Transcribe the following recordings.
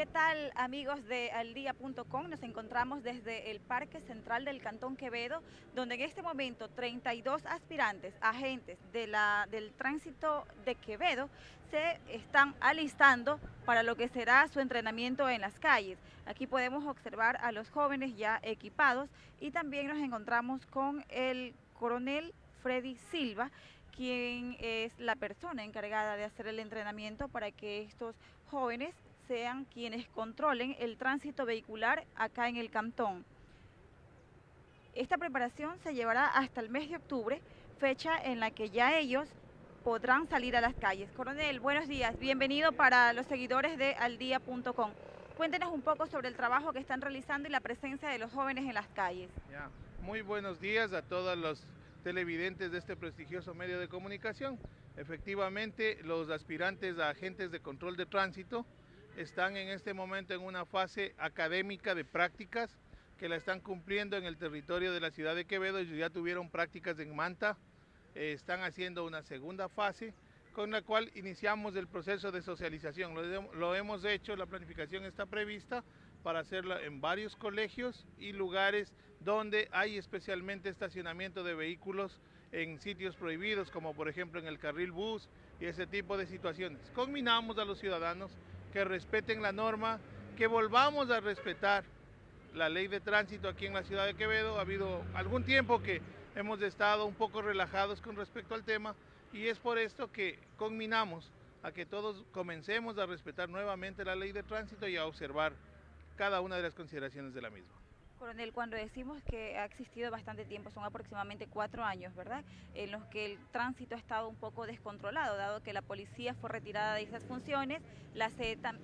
¿Qué tal amigos de aldía.com? Nos encontramos desde el Parque Central del Cantón Quevedo, donde en este momento 32 aspirantes, agentes de la, del tránsito de Quevedo, se están alistando para lo que será su entrenamiento en las calles. Aquí podemos observar a los jóvenes ya equipados y también nos encontramos con el coronel Freddy Silva, quien es la persona encargada de hacer el entrenamiento para que estos jóvenes sean quienes controlen el tránsito vehicular acá en el cantón. Esta preparación se llevará hasta el mes de octubre, fecha en la que ya ellos podrán salir a las calles. Coronel, buenos días, bienvenido para los seguidores de aldía.com. Cuéntenos un poco sobre el trabajo que están realizando y la presencia de los jóvenes en las calles. Muy buenos días a todos los televidentes de este prestigioso medio de comunicación. Efectivamente, los aspirantes a agentes de control de tránsito están en este momento en una fase académica de prácticas que la están cumpliendo en el territorio de la ciudad de Quevedo. Ellos ya tuvieron prácticas en Manta, eh, están haciendo una segunda fase con la cual iniciamos el proceso de socialización. Lo, lo hemos hecho, la planificación está prevista para hacerla en varios colegios y lugares donde hay especialmente estacionamiento de vehículos en sitios prohibidos, como por ejemplo en el carril bus y ese tipo de situaciones. Combinamos a los ciudadanos que respeten la norma, que volvamos a respetar la ley de tránsito aquí en la ciudad de Quevedo. Ha habido algún tiempo que hemos estado un poco relajados con respecto al tema y es por esto que combinamos a que todos comencemos a respetar nuevamente la ley de tránsito y a observar cada una de las consideraciones de la misma. Coronel, cuando decimos que ha existido bastante tiempo, son aproximadamente cuatro años, ¿verdad? En los que el tránsito ha estado un poco descontrolado, dado que la policía fue retirada de esas funciones, la,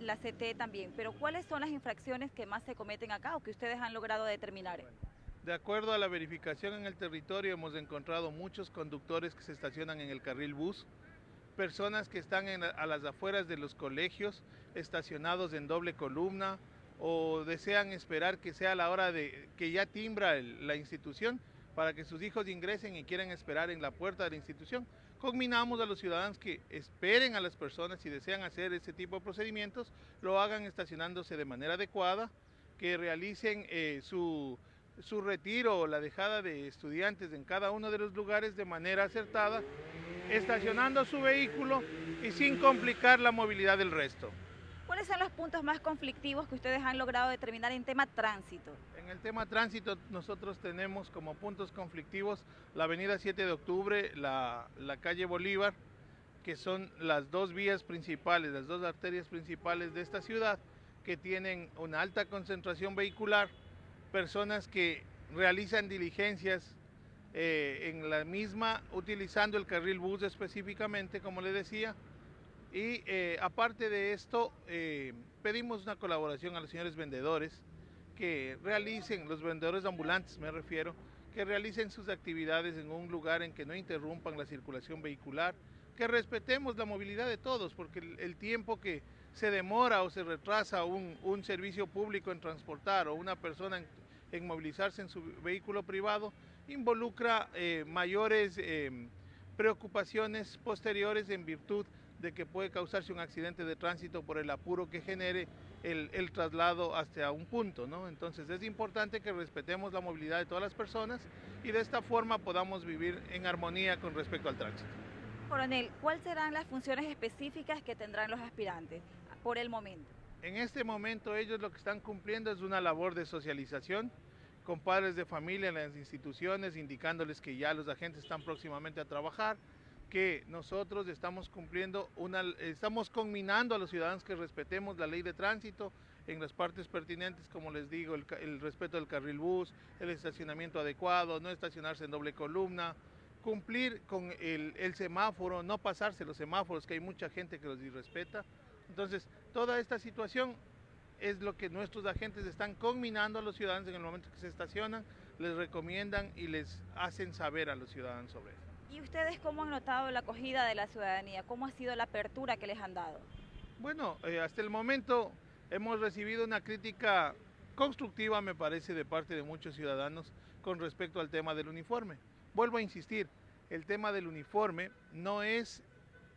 la CT también. Pero ¿cuáles son las infracciones que más se cometen acá o que ustedes han logrado determinar? De acuerdo a la verificación en el territorio, hemos encontrado muchos conductores que se estacionan en el carril bus, personas que están a las afueras de los colegios, estacionados en doble columna, o desean esperar que sea la hora de que ya timbra la institución para que sus hijos ingresen y quieran esperar en la puerta de la institución. Combinamos a los ciudadanos que esperen a las personas si desean hacer ese tipo de procedimientos, lo hagan estacionándose de manera adecuada, que realicen eh, su, su retiro o la dejada de estudiantes en cada uno de los lugares de manera acertada, estacionando su vehículo y sin complicar la movilidad del resto. ¿Cuáles son los puntos más conflictivos que ustedes han logrado determinar en tema tránsito? En el tema tránsito nosotros tenemos como puntos conflictivos la avenida 7 de octubre, la, la calle Bolívar, que son las dos vías principales, las dos arterias principales de esta ciudad, que tienen una alta concentración vehicular, personas que realizan diligencias eh, en la misma utilizando el carril bus específicamente, como le decía, y eh, aparte de esto, eh, pedimos una colaboración a los señores vendedores que realicen, los vendedores ambulantes me refiero, que realicen sus actividades en un lugar en que no interrumpan la circulación vehicular, que respetemos la movilidad de todos, porque el, tiempo que se demora o se retrasa un, servicio público en transportar o una persona en, movilizarse en su vehículo privado involucra eh, mayores preocupaciones posteriores en virtud de que puede causarse un accidente de tránsito por el apuro que genere el, traslado hasta un punto, ¿no? Entonces es importante que respetemos la movilidad de todas las personas y de esta forma podamos vivir en armonía con respecto al tránsito. Coronel, ¿cuáles serán las funciones específicas que tendrán los aspirantes por el momento? En este momento ellos lo que están cumpliendo es una labor de socialización con padres de familia en las instituciones, indicándoles que ya los agentes están próximamente a trabajar, que nosotros estamos cumpliendo una, estamos combinando a los ciudadanos que respetemos la ley de tránsito en las partes pertinentes, como les digo, el, respeto del carril bus, el estacionamiento adecuado, no estacionarse en doble columna, cumplir con el, semáforo, no pasarse los semáforos, que hay mucha gente que los irrespeta. Entonces, toda esta situación es lo que nuestros agentes están combinando a los ciudadanos en el momento que se estacionan, les recomiendan y les hacen saber a los ciudadanos sobre eso. ¿Y ustedes cómo han notado la acogida de la ciudadanía? ¿Cómo ha sido la apertura que les han dado? Bueno, eh, hasta el momento hemos recibido una crítica constructiva, me parece, de parte de muchos ciudadanos con respecto al tema del uniforme. Vuelvo a insistir, el tema del uniforme no es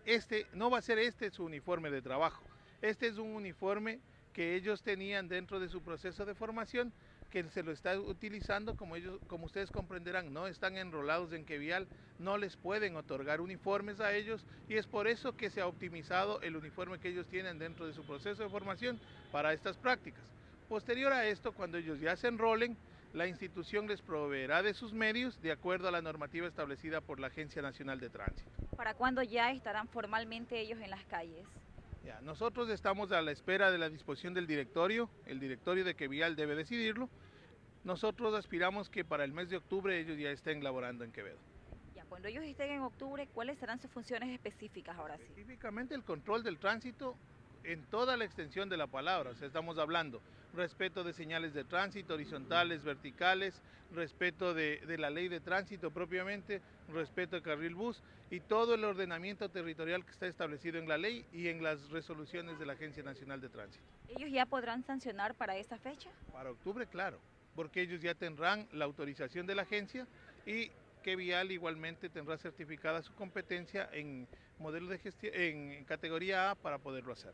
este, no va a ser este su uniforme de trabajo. Este es un uniforme que ellos tenían dentro de su proceso de formación que se lo está utilizando, como ellos, como ustedes comprenderán, no están enrolados en Quevial, no les pueden otorgar uniformes a ellos y es por eso que se ha optimizado el uniforme que ellos tienen dentro de su proceso de formación para estas prácticas. Posterior a esto, cuando ellos ya se enrolen, la institución les proveerá de sus medios de acuerdo a la normativa establecida por la Agencia Nacional de Tránsito. ¿Para cuándo ya estarán formalmente ellos en las calles? Ya, nosotros estamos a la espera de la disposición del directorio, el directorio de Quevial debe decidirlo. Nosotros aspiramos que para el mes de octubre ellos ya estén laborando en Quevedo. Ya, cuando ellos estén en octubre, ¿cuáles serán sus funciones específicas ahora sí? Específicamente el control del tránsito en toda la extensión de la palabra, o sea, estamos hablando respeto de señales de tránsito horizontales, verticales, respeto de, de, la ley de tránsito propiamente, respeto al carril bus y todo el ordenamiento territorial que está establecido en la ley y en las resoluciones de la Agencia Nacional de Tránsito. ¿Ellos ya podrán sancionar para esa fecha? Para octubre, claro, porque ellos ya tendrán la autorización de la agencia y que Vial igualmente tendrá certificada su competencia en modelo de gestión en categoría A para poderlo hacer.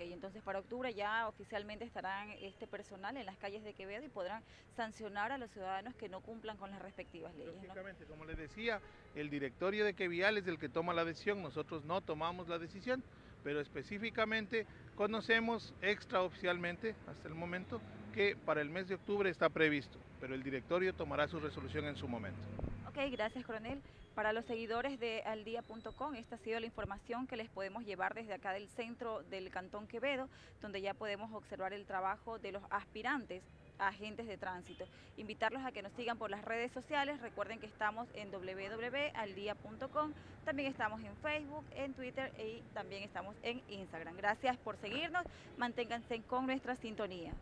Ok, entonces para octubre ya oficialmente estarán este personal en las calles de Quevedo y podrán sancionar a los ciudadanos que no cumplan con las respectivas leyes. Lógicamente, como les decía, el directorio de Quevial es el que toma la decisión, nosotros no tomamos la decisión, pero específicamente conocemos extraoficialmente hasta el momento que para el mes de octubre está previsto, pero el directorio tomará su resolución en su momento. Gracias coronel. Para los seguidores de aldía.com, esta ha sido la información que les podemos llevar desde acá del centro del Cantón Quevedo, donde ya podemos observar el trabajo de los aspirantes agentes de tránsito. Invitarlos a que nos sigan por las redes sociales, recuerden que estamos en www.aldia.com, también estamos en Facebook, en Twitter y también estamos en Instagram. Gracias por seguirnos, manténganse con nuestra sintonía.